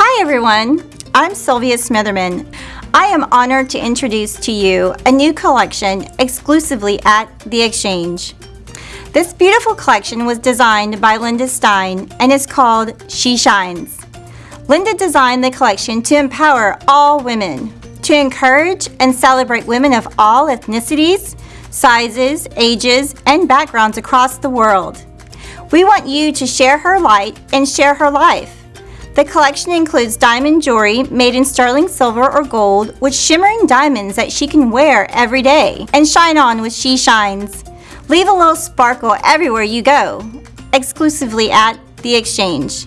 Hi everyone, I'm Sylvia Smitherman. I am honored to introduce to you a new collection exclusively at The Exchange. This beautiful collection was designed by Linda Stein and is called She Shines. Linda designed the collection to empower all women, to encourage and celebrate women of all ethnicities, sizes, ages, and backgrounds across the world. We want you to share her light and share her life. The collection includes diamond jewelry made in sterling silver or gold with shimmering diamonds that she can wear every day and shine on with She Shines. Leave a little sparkle everywhere you go, exclusively at The Exchange.